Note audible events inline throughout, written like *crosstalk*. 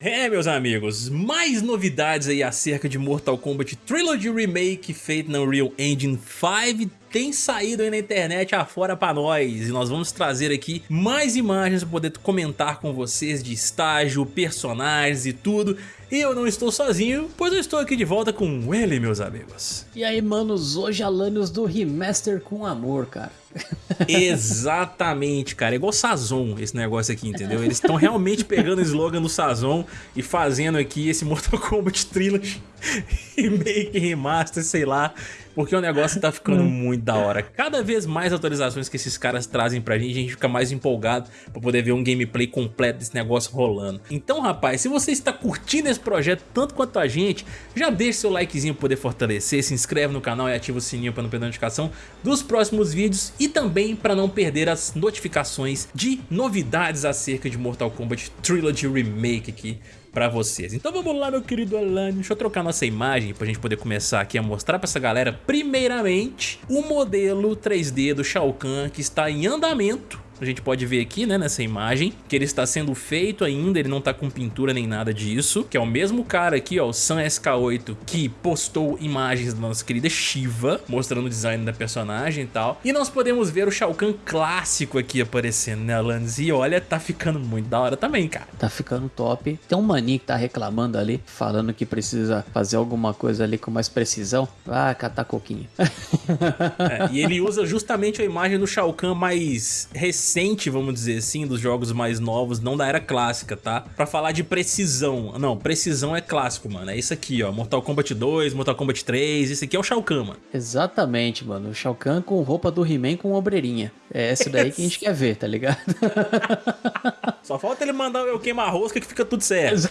É, meus amigos, mais novidades aí acerca de Mortal Kombat Trilogy Remake feito na Unreal Engine 5 tem saído aí na internet afora pra nós e nós vamos trazer aqui mais imagens para poder comentar com vocês de estágio, personagens e tudo. E eu não estou sozinho, pois eu estou aqui de volta com ele, meus amigos. E aí, manos, hoje Alanios do Remaster com amor, cara. *laughs* Exatamente, cara. É igual Sazon esse negócio aqui, entendeu? Eles estão realmente pegando o slogan do Sazon e fazendo aqui esse Mortal Kombat Trilogy *laughs* Remake, Remaster, sei lá. Porque o negócio tá ficando hum. muito da hora. Cada vez mais atualizações que esses caras trazem pra gente, a gente fica mais empolgado pra poder ver um gameplay completo desse negócio rolando. Então, rapaz, se você está curtindo esse projeto tanto quanto a gente, já deixa seu likezinho pra poder fortalecer, se inscreve no canal e ativa o sininho pra não perder a notificação dos próximos vídeos e também para não perder as notificações de novidades acerca de Mortal Kombat Trilogy Remake aqui pra vocês. Então vamos lá, meu querido Alan. Deixa eu trocar nossa imagem pra gente poder começar aqui a mostrar pra essa galera, primeiramente, o modelo 3D do Shao Kahn que está em andamento a gente pode ver aqui, né, nessa imagem, que ele está sendo feito ainda, ele não está com pintura nem nada disso, que é o mesmo cara aqui, ó, o Sam SK8, que postou imagens da nossa querida Shiva, mostrando o design da personagem e tal. E nós podemos ver o Shao Kahn clássico aqui aparecendo, né, Alanis? E olha, tá ficando muito da hora também, cara. Tá ficando top. Tem um maninho que tá reclamando ali, falando que precisa fazer alguma coisa ali com mais precisão. Ah, catar coquinho. *laughs* é, e ele usa justamente a imagem do Shao Kahn mais recente recente, vamos dizer assim, dos jogos mais novos, não da era clássica, tá? Pra falar de precisão. Não, precisão é clássico, mano. É isso aqui, ó. Mortal Kombat 2, Mortal Kombat 3, esse aqui é o Shao Kahn, mano. Exatamente, mano. O Shao Kahn com roupa do He-Man com ombreirinha. É esse daí que a gente *laughs* quer ver, tá ligado? *laughs* *laughs* Só falta ele mandar eu queimar rosca que fica tudo certo.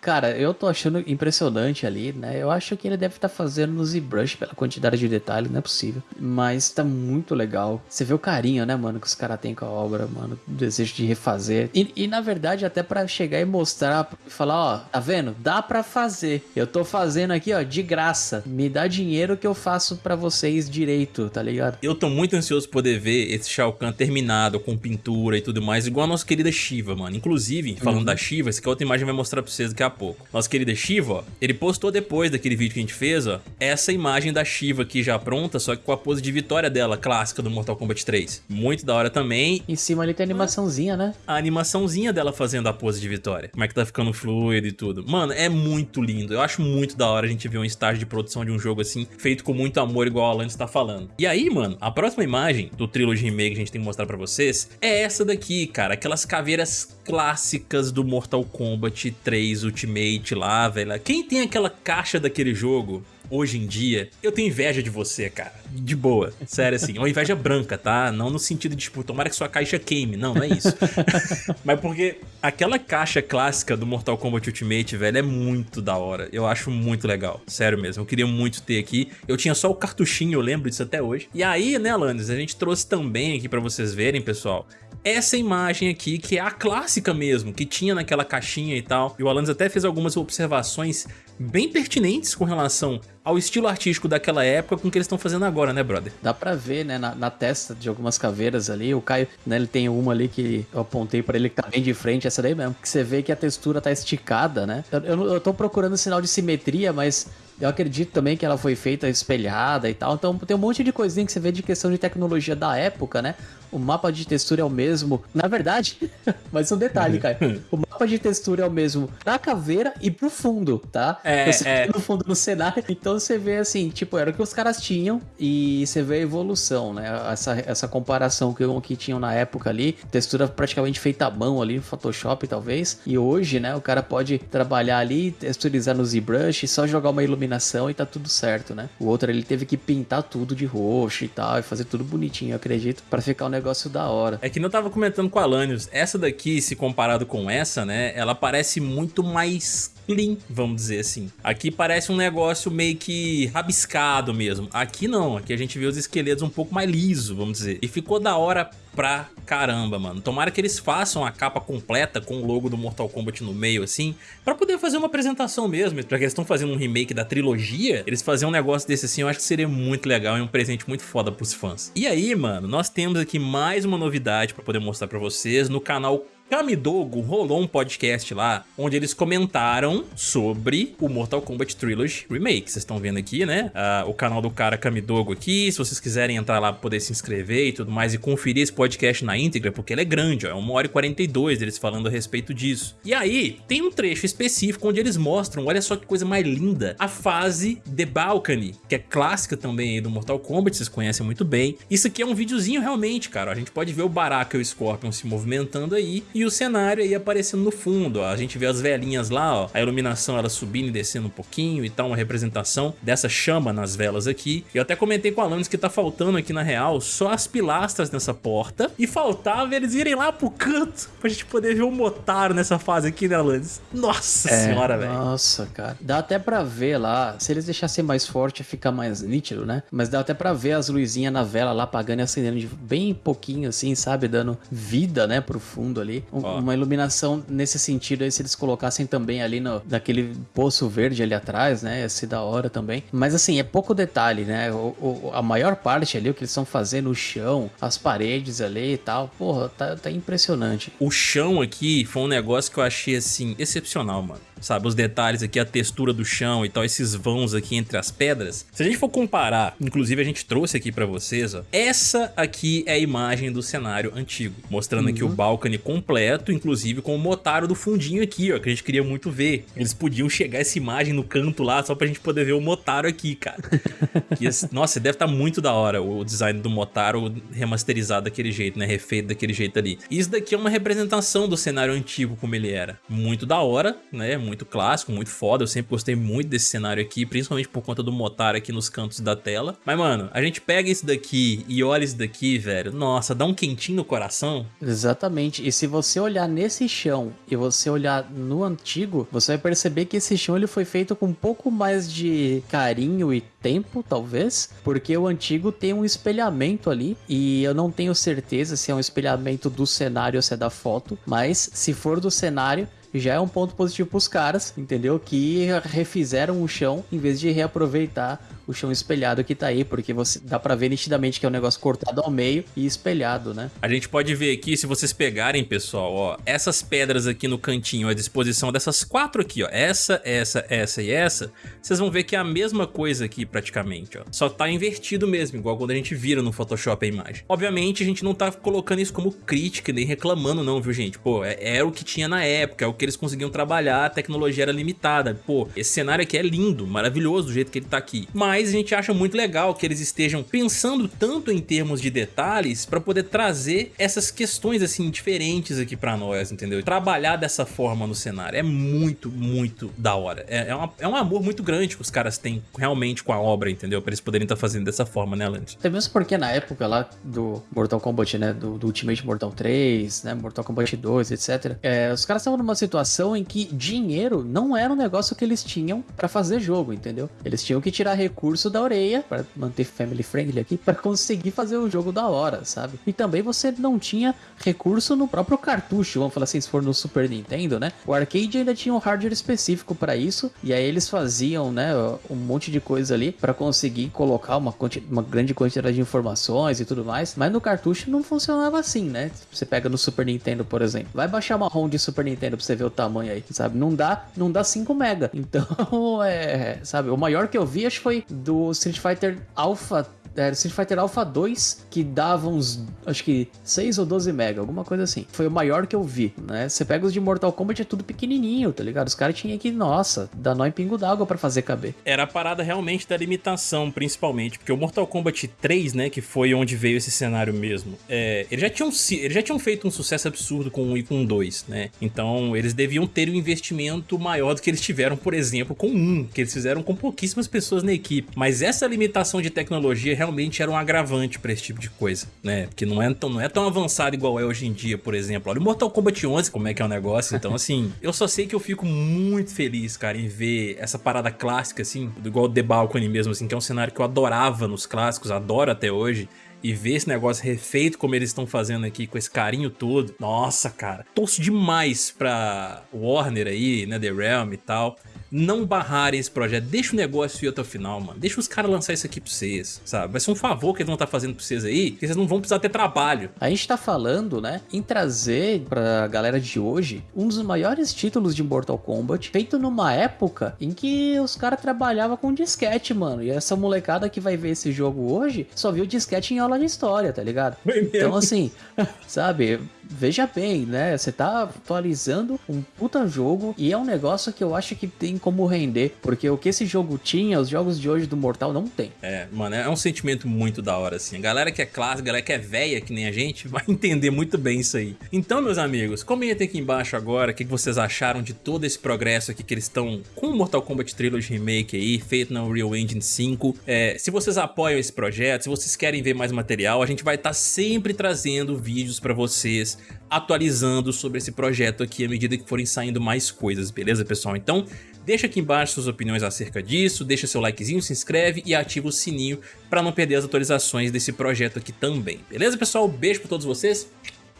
Cara, eu tô achando impressionante ali, né? Eu acho que ele deve estar tá fazendo no ZBrush pela quantidade de detalhes, não é possível. Mas tá muito legal. Você vê o carinho, né, mano, que os caras têm com a obra, mano. O desejo de refazer. E, e na verdade, até para chegar e mostrar, falar, ó, tá vendo? Dá para fazer. Eu tô fazendo aqui, ó, de graça. Me dá dinheiro que eu faço para vocês direito, tá ligado? Eu tô muito ansioso poder ver esse Shao Kahn terminado, com pintura e tudo mais, igual a nossa querida Shiva, mano. Inclusive, falando uhum. da Shiva, essa aqui é outra imagem vai mostrar pra vocês daqui a pouco. Nossa querida Shiva, ó, ele postou depois daquele vídeo que a gente fez, ó, essa imagem da Shiva aqui já pronta, só que com a pose de vitória dela, clássica do Mortal Kombat 3. Muito da hora também. Em cima ali tem a animaçãozinha, né? A animaçãozinha dela fazendo a pose de vitória. Como é que tá ficando fluido e tudo. Mano, é muito lindo. Eu acho muito da hora a gente ver um estágio de produção de um jogo assim, feito com muito amor, igual a Alan está falando. E aí, mano, a próxima imagem do Trilogy Remake que a gente tem que mostrar pra vocês é essa daqui, cara. Aquelas caveiras clássicas do Mortal Kombat 3 Ultimate lá, velho. Quem tem aquela caixa daquele jogo hoje em dia, eu tenho inveja de você, cara. De boa. Sério, assim. Uma inveja branca, tá? Não no sentido de, tipo, tomara que sua caixa queime. Não, não é isso. *laughs* Mas porque aquela caixa clássica do Mortal Kombat Ultimate, velho, é muito da hora. Eu acho muito legal. Sério mesmo. Eu queria muito ter aqui. Eu tinha só o cartuchinho, eu lembro disso até hoje. E aí, né, Landis, a gente trouxe também aqui pra vocês verem, pessoal, essa imagem aqui, que é a clássica mesmo, que tinha naquela caixinha e tal. E o Alanis até fez algumas observações bem pertinentes com relação ao estilo artístico daquela época com o que eles estão fazendo agora, né, brother? Dá pra ver, né, na, na, testa de algumas caveiras ali, o Caio, né, ele tem uma ali que eu apontei pra ele que tá bem de frente, essa daí mesmo, que você vê que a textura tá esticada, né? Eu, eu, eu tô procurando sinal de simetria, mas eu acredito também que ela foi feita espelhada e tal. Então tem um monte de coisinha que você vê de questão de tecnologia da época, né? O mapa de textura é o mesmo. Na verdade, *laughs* mas um detalhe, cara. *laughs* O mapa de textura é o mesmo da caveira e pro fundo, tá? É, você é. no fundo no cenário. *laughs* Então você vê assim, tipo, era o que os caras tinham e você vê a evolução, né? Essa, essa comparação que, que tinham na época ali. Textura praticamente feita à mão ali no Photoshop, talvez. E hoje, né? O cara pode trabalhar ali, texturizar no ZBrush, só jogar uma iluminação iluminação e tá tudo certo, né? O outro ele teve que pintar tudo de roxo e tal, e fazer tudo bonitinho, eu acredito, para ficar um negócio da hora. É que não tava comentando com a Alanios, essa daqui, se comparado com essa, né, ela parece muito mais clean, vamos dizer assim. Aqui parece um negócio meio que rabiscado mesmo. Aqui não, aqui a gente vê os esqueletos um pouco mais liso, vamos dizer. E ficou da hora pra caramba, mano. Tomara que eles façam a capa completa com o logo do Mortal Kombat no meio, assim, pra poder fazer uma apresentação mesmo. Já que eles estão fazendo um remake da trilogia, eles fazerem um negócio desse assim, eu acho que seria muito legal e um presente muito foda pros fãs. E aí, mano, nós temos aqui mais uma novidade pra poder mostrar pra vocês no canal Kamidogo rolou um podcast lá onde eles comentaram sobre o Mortal Kombat Trilogy Remake. Vocês estão vendo aqui, né? Uh, o canal do cara Kamidogo aqui. Se vocês quiserem entrar lá poder se inscrever e tudo mais e conferir esse podcast na íntegra, porque ele é grande, ó. É 1 hora e 42 eles falando a respeito disso. E aí, tem um trecho específico onde eles mostram, olha só que coisa mais linda, a fase The Balcony, que é clássica também aí do Mortal Kombat, vocês conhecem muito bem. Isso aqui é um videozinho realmente, cara. A gente pode ver o Baraka e o Scorpion se movimentando aí e o cenário aí aparecendo no fundo, ó. A gente vê as velhinhas lá, ó, a iluminação ela subindo e descendo um pouquinho e tal, uma representação dessa chama nas velas aqui. Eu até comentei com a Alanis que tá faltando aqui na real só as pilastras nessa porta e faltava eles irem lá pro canto pra gente poder ver o Motaro nessa fase aqui, né, Alanis? Nossa é, senhora, velho. Nossa, cara. Dá até pra ver lá, se eles deixassem mais forte, fica mais nítido, né? Mas dá até pra ver as luzinhas na vela lá apagando e acendendo de bem pouquinho assim, sabe? Dando vida, né, pro fundo ali. Um, uma iluminação nesse sentido aí, se eles colocassem também ali no, daquele poço verde ali atrás, né? Ia ser da hora também. Mas assim, é pouco detalhe, né? O, o, a maior parte ali, o que eles estão fazendo, o chão, as paredes ali e tal, porra, tá, tá impressionante. O chão aqui foi um negócio que eu achei, assim, excepcional, mano sabe? Os detalhes aqui, a textura do chão e tal, esses vãos aqui entre as pedras. Se a gente for comparar, inclusive a gente trouxe aqui pra vocês, ó, essa aqui é a imagem do cenário antigo, mostrando uhum. aqui o uhum. balcone completo, inclusive com o Motaro do fundinho aqui, ó, que a gente queria muito ver. Eles podiam chegar essa imagem no canto lá, só pra gente poder ver o Motaro aqui, cara. *laughs* esse, nossa, deve estar tá muito da hora o design do Motaro remasterizado daquele jeito, né? Refeito daquele jeito ali. Isso daqui é uma representação do cenário antigo como ele era. Muito da hora, né? Muito clássico, muito foda. Eu sempre gostei muito desse cenário aqui, principalmente por conta do Motaro aqui nos cantos da tela. Mas, mano, a gente pega esse daqui e olha esse daqui, velho. Nossa, dá um quentinho no coração. Exatamente. E se você olhar nesse chão e você olhar no antigo, você vai perceber que esse chão ele foi feito com um pouco mais de carinho e tempo, talvez, porque o antigo tem um espelhamento ali e eu não tenho certeza se é um espelhamento do cenário ou se é da foto, mas se for do cenário, já é um ponto positivo para os caras, entendeu? Que refizeram o chão em vez de reaproveitar o chão espelhado que tá aí, porque você dá para ver nitidamente que é um negócio cortado ao meio e espelhado, né? A gente pode ver aqui, se vocês pegarem, pessoal, ó, essas pedras aqui no cantinho, à disposição dessas quatro aqui, ó, essa, essa, essa e essa, vocês vão ver que é a mesma coisa aqui praticamente, ó. Só tá invertido mesmo, igual quando a gente vira no Photoshop a imagem. Obviamente, a gente não tá colocando isso como crítica, nem reclamando não, viu, gente? Pô, é, é o que tinha na época, é o que eles conseguiam trabalhar, a tecnologia era limitada. Pô, esse cenário aqui é lindo, maravilhoso do jeito que ele tá aqui. Mas mas a gente acha muito legal que eles estejam pensando tanto em termos de detalhes para poder trazer essas questões assim diferentes aqui para nós, entendeu? Trabalhar dessa forma no cenário é muito, muito da hora. É, é, uma, é um amor muito grande que os caras têm realmente com a obra, entendeu? Pra eles poderem estar tá fazendo dessa forma, né, Lance? Até mesmo porque na época lá do Mortal Kombat, né, do, do Ultimate Mortal 3, né, Mortal Kombat 2, etc. É, os caras estavam numa situação em que dinheiro não era um negócio que eles tinham para fazer jogo, entendeu? Eles tinham que tirar recursos recurso da orelha, para manter family friendly aqui, para conseguir fazer o jogo da hora, sabe? E também você não tinha recurso no próprio cartucho, vamos falar assim, se for no Super Nintendo, né? O arcade ainda tinha um hardware específico para isso, e aí eles faziam, né, um monte de coisa ali para conseguir colocar uma, uma grande quantidade de informações e tudo mais, mas no cartucho não funcionava assim, né? Você pega no Super Nintendo, por exemplo, vai baixar uma ROM de Super Nintendo pra você ver o tamanho aí, sabe? Não dá, não dá 5 mega. *laughs* Então, é, sabe, o maior que eu vi acho que foi do Street Fighter Alpha era Street Fighter Alpha 2, que dava uns, acho que 6 ou 12 mega, alguma coisa assim. Foi o maior que eu vi, né? Você pega os de Mortal Kombat, é tudo pequenininho, tá ligado? Os caras tinham que, nossa, dar nó em pingo d'água para fazer caber. Era a parada realmente da limitação, principalmente, porque o Mortal Kombat 3, né, que foi onde veio esse cenário mesmo, é, eles, já tinham, eles já tinham feito um sucesso absurdo com o 1 e com o 2, né? Então, eles deviam ter um investimento maior do que eles tiveram, por exemplo, com 1, que eles fizeram com pouquíssimas pessoas na equipe. Mas essa limitação de tecnologia realmente era um agravante para esse tipo de coisa, né? Porque não é, tão, não é tão avançado igual é hoje em dia, por exemplo. Olha o Mortal Kombat 11, como é que é o negócio. Então, assim, eu só sei que eu fico muito feliz, cara, em ver essa parada clássica, assim, igual o The Balcony mesmo, assim, que é um cenário que eu adorava nos clássicos, adoro até hoje e ver esse negócio refeito como eles estão fazendo aqui, com esse carinho todo. Nossa, cara. Torço demais pra Warner aí, né, The Realm e tal não barrarem esse projeto. Deixa o negócio ir até o final, mano. Deixa os caras lançar isso aqui pra vocês, sabe? Vai ser um favor que eles vão estar tá fazendo pra vocês aí, que vocês não vão precisar ter trabalho. A gente tá falando, né, em trazer pra galera de hoje um dos maiores títulos de Mortal Kombat, feito numa época em que os caras trabalhavam com disquete, mano. E essa molecada que vai ver esse jogo hoje só viu disquete em aula de história, tá ligado? Então, assim, *laughs* sabe, veja bem, né? Você tá atualizando um puta jogo e é um negócio que eu acho que tem como render, porque o que esse jogo tinha, os jogos de hoje do Mortal não tem. É, mano, é um sentimento muito da hora, assim. A galera que é clássica, galera que é velha, que nem a gente, *laughs* vai entender muito bem isso aí. Então, meus amigos, comentem aqui embaixo agora o que vocês acharam de todo esse progresso aqui que eles estão com o Mortal Kombat Trilogy Remake aí, feito na Unreal Engine 5. É, se vocês apoiam esse projeto, se vocês querem ver mais material, a gente vai estar tá sempre trazendo vídeos para vocês atualizando sobre esse projeto aqui à medida que forem saindo mais coisas, beleza pessoal? Então deixa aqui embaixo suas opiniões acerca disso, deixa seu likezinho, se inscreve e ativa o sininho para não perder as atualizações desse projeto aqui também, beleza pessoal? Beijo para todos vocês,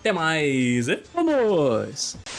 até mais! Vamos!